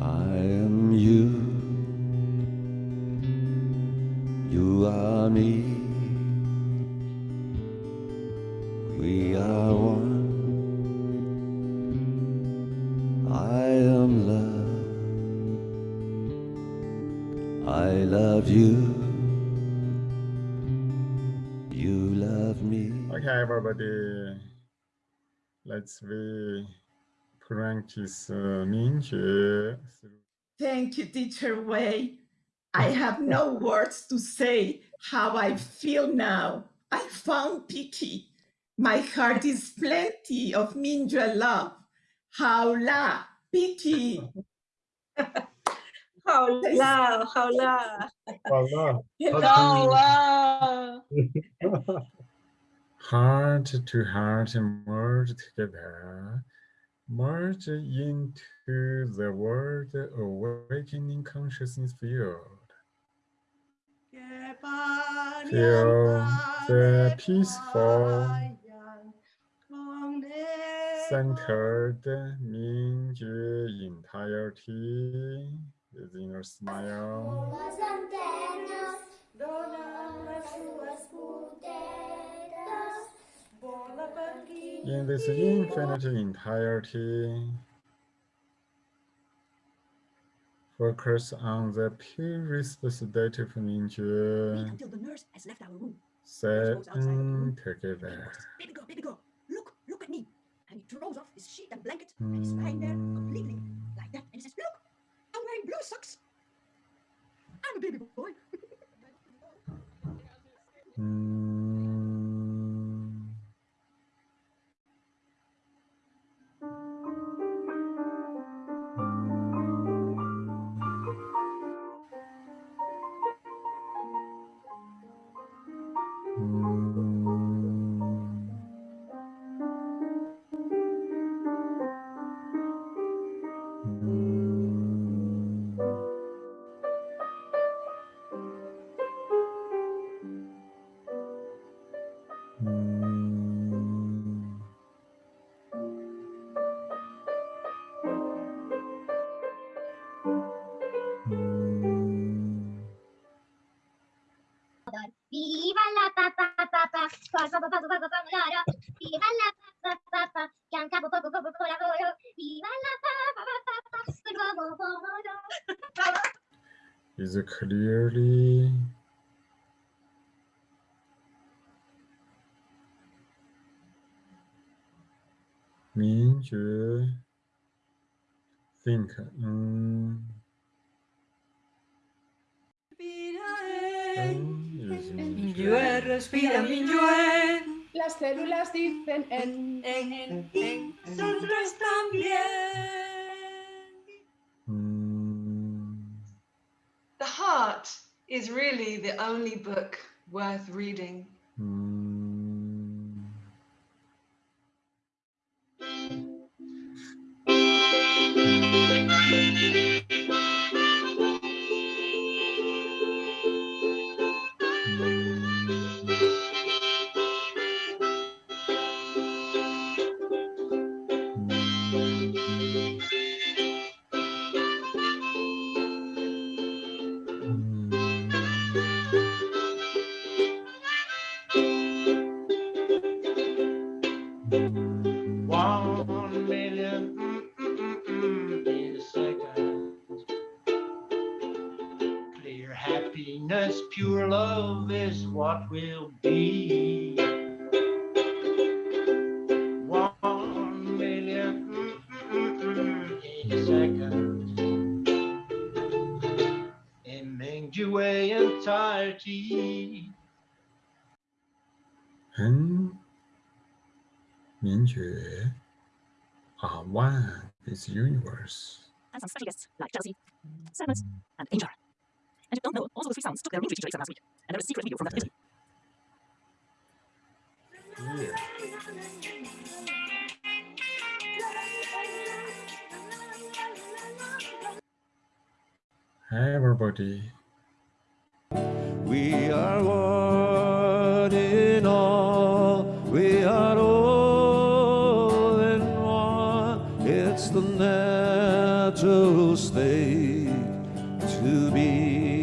I am you. You are me. We are one. I am love. I love you. You love me. Okay, everybody. Let's Mingjue. Uh, eh, Thank you, teacher Wei. I have no words to say how I feel now. I found Piki. My heart is plenty of Minja love. Haula, Piki. Haula, haula. Haula. Hello. Heart to heart and word together merge into the world awakening consciousness field. Feel the peaceful, centered Mingjue entirety within your smile. In this infinite entirety, focus on the purest state of Mingjue, until the nurse has left our room. set goes outside the room. together. Baby girl, baby girl, look, look at me. And he throws off his sheet and blanket and he's hmm. Viva la pa pa pa pa, pa pa pa pa pa pa pa loro. Viva la pa pa pa pa, bianca po po po po po lavoro. Viva la pa pa pa pa pa, l'uomo buono. Is it clearly Mingjue think mm, mm, is respira, Mingyue. Las células dicen en, En, en, en nosotros también. Mm, The Heart is really the only book worth reading. pure love is what will be. One million mm, mm, mm, mm, in a second. In Mingjue entirety. 很明觉 are one with universe. And some special guests like jealousy, sadness, and anger. And if you don't know, also the three sounds took their room to teacher exam last week. And there is a secret video from that interview. Yeah. Hi everybody. We are one in all. We are all in one. It's the natural state to be.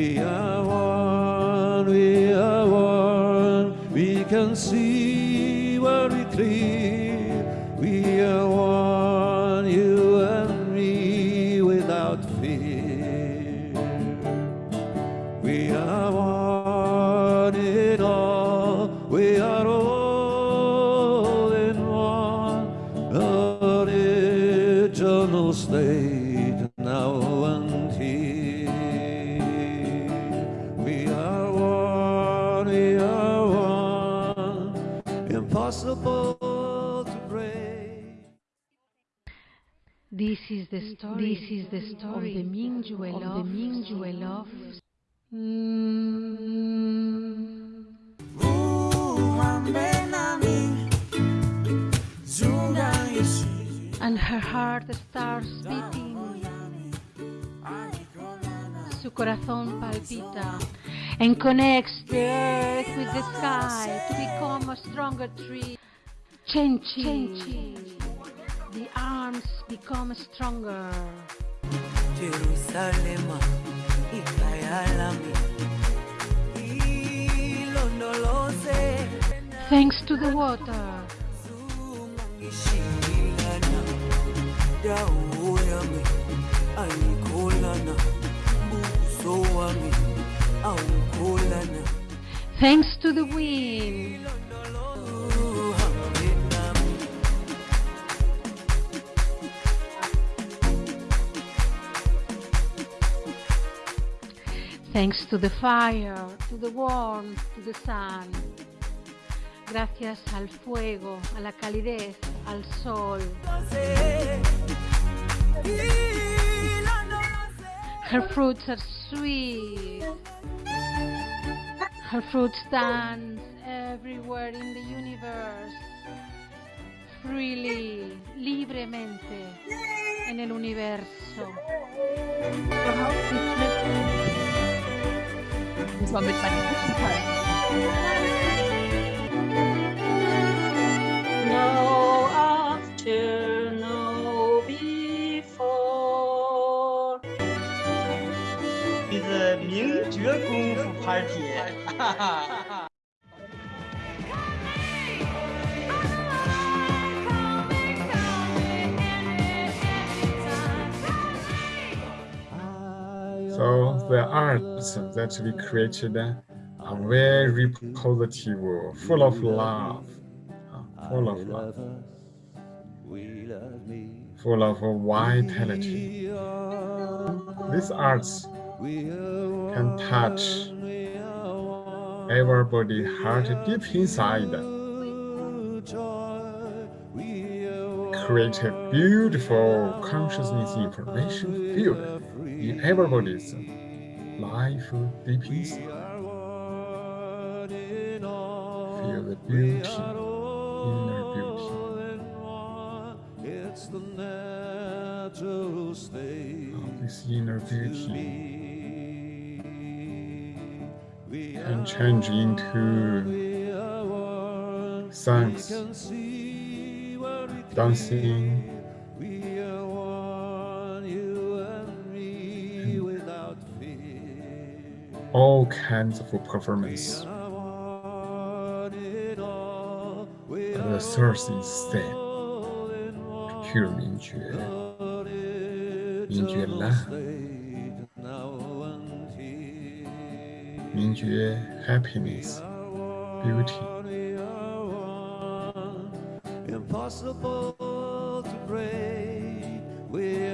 We are one, we are one, we can see is the story. This is the story of the Mingyue love. Of the Mingyue love. And her heart starts beating. Su corazón palpita and connects the earth with the sky to become a stronger tree. Chenchi. The arms become stronger. Ilondoloze Thanks to the water. ngishilana dawo yami ayikholana buso wami awukholana Thanks to the wind. Thanks to the fire, to the warmth, to the sun. Gracias al fuego, a la calidez, al sol. Her fruits are sweet. Her fruits dance everywhere in the universe. Freely, libremente, en el universo. Muss man mit meinen Kuchen No after, no before. 这是 the arts that we created are very positive, ah, full of love, full of love, full of vitality. These arts can touch everybody heart deep inside, create a beautiful consciousness information field in everybody's life deep inside. Feel the beauty, inner beauty. It's the natural state of this inner beauty We can change into we songs, can see very dancing, all kinds of performance. One in all, we But are the source is same, all in one. pure 明觉，明觉 Original love, state now and here. 明觉 happiness, beauty. We are one, impossible to break. We